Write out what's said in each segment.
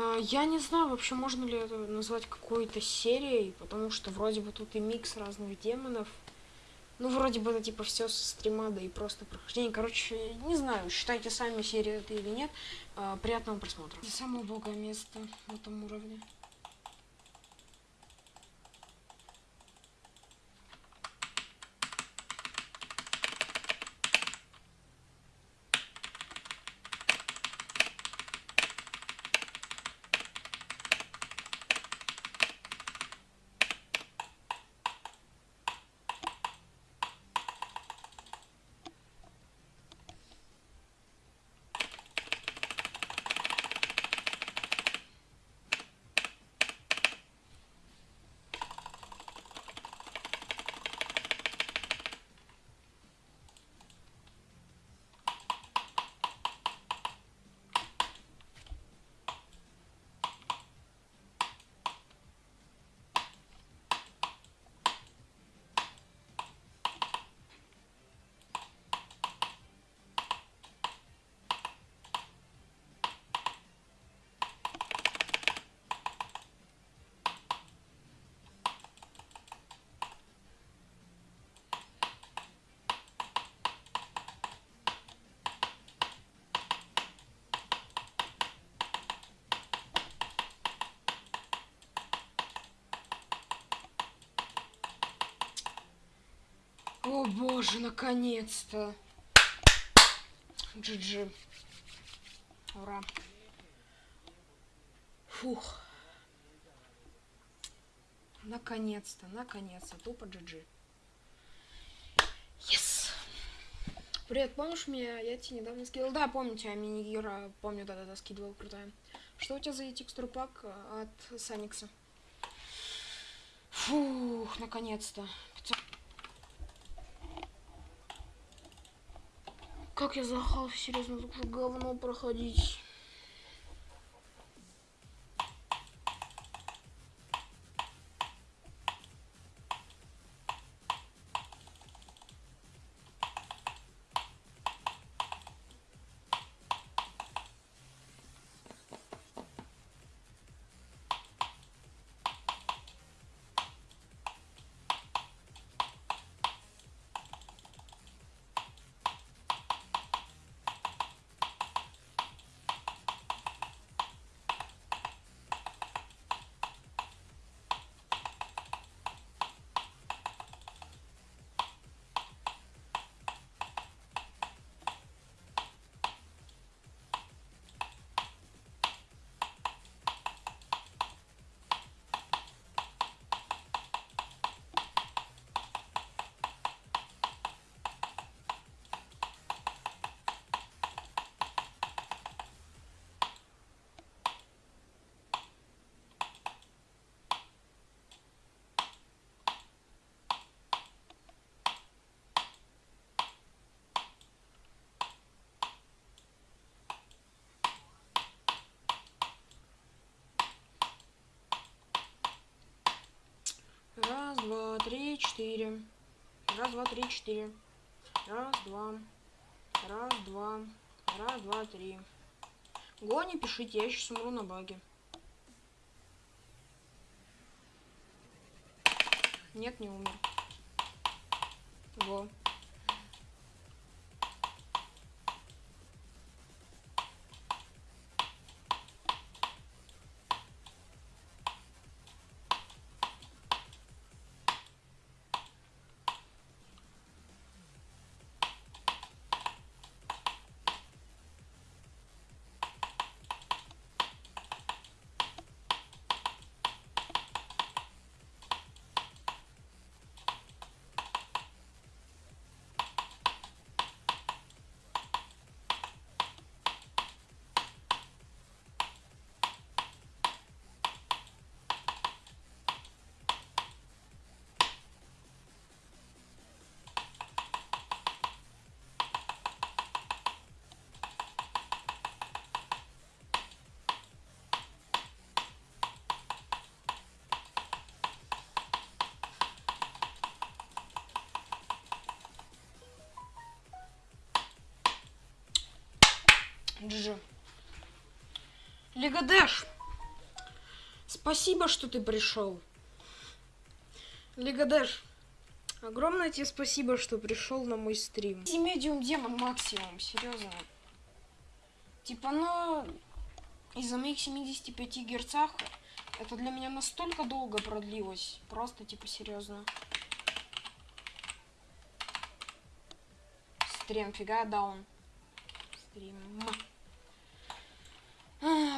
А, я не знаю, вообще можно ли это назвать какой-то серией, потому что вроде бы тут и микс разных демонов. Ну, вроде бы это типа все со стрима, да и просто прохождение. Короче, не знаю, считайте сами серию это или нет. А, приятного просмотра. Это самое убогое место в этом уровне. О боже, наконец-то. GG. Ура. Фух. Наконец-то, наконец-то. Тупо GG. Yes. Привет, помнишь меня? Я тебе недавно скидывал. Да, помню тебя, мини-гира. Помню, да-да-да, скидывал, крутая. Что у тебя за текстур пак от Саникса? Фух, наконец-то. 500... Как я захал, серьезно, уже говно проходить. Раз, два, три, четыре. Раз, два, три, четыре. Раз, два. Раз, два. Раз, два, три. Го, не пишите, я сейчас умру на баге. Нет, не умер. Го. GG. Лига Дэш. Спасибо, что ты пришел. Лигадэш, огромное тебе спасибо, что пришел на мой стрим. Медиум демон максимум, серьезно. Типа, ну, из-за моих 75 герцах это для меня настолько долго продлилось. Просто, типа, серьезно. Стрим, фига даун. Стрим.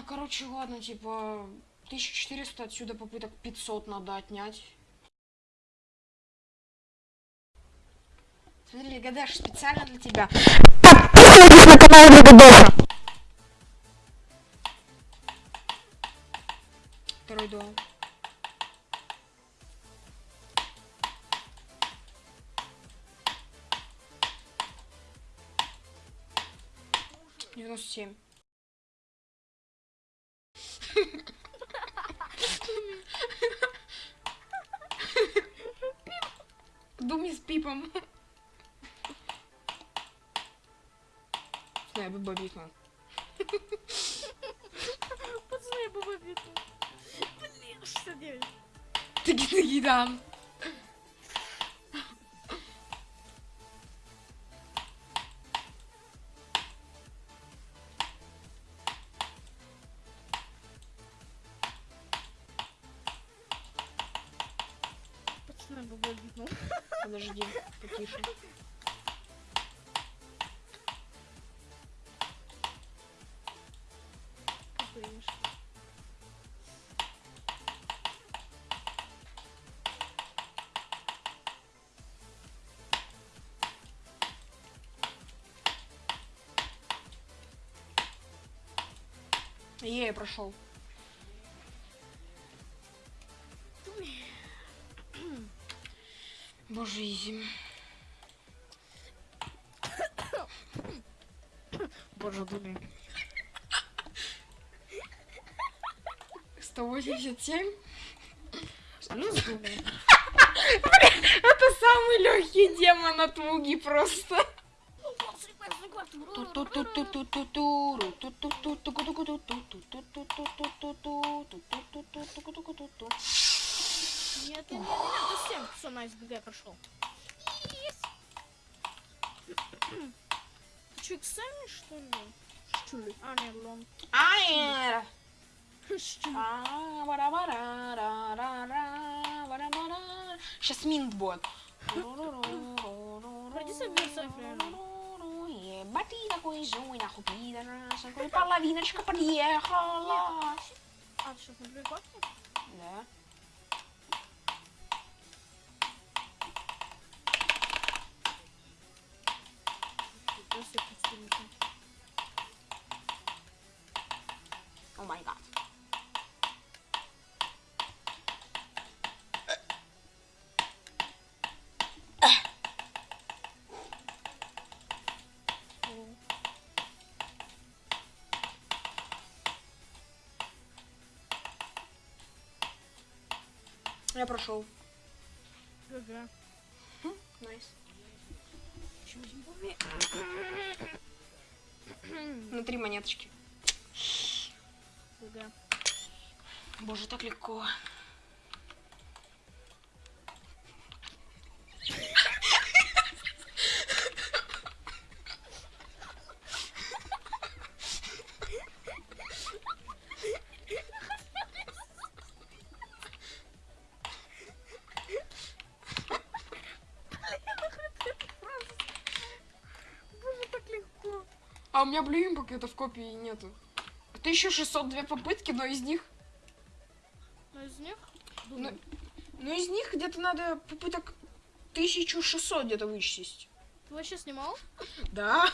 А, короче, ладно, типа, 1400 отсюда попыток 500 надо отнять. Смотри, Гадаш, специально для тебя. Подписывайтесь на канал Лигадэша. Второй дом. Девяносто семь. С пипом. Знаю, бы бобикнул. Пацаны, я баба биту. Блин, 69. Ты гидан. Подожди, потише. Е, прошел. Боже, изи. Боже, думи. 187. Ну, с думи. Это самый легкий демон от Муги просто. Нет, нет, нет, нет, это 7. Все, найс, ГГ прошел. Ты что, экзамен, что ли? Что ли? А, нет, лон. Ай! Что ли? Сейчас минт будет. Пройди соберся, Ебать такой злой, нахуй пидорас, такой половиночка подъехала. А, ты что, на? Да. Просто подстилка. О май гад. Я прошел. ГГ. Найс. Чё, Зимбабве? На три монеточки. Боже, так легко. Боже, так легко. А у меня пока это в копии нету. 1602 попытки, но из них... Но из них? Ну, ну из них где-то надо попыток 1600 где-то вычесть. Ты вообще снимал? Да.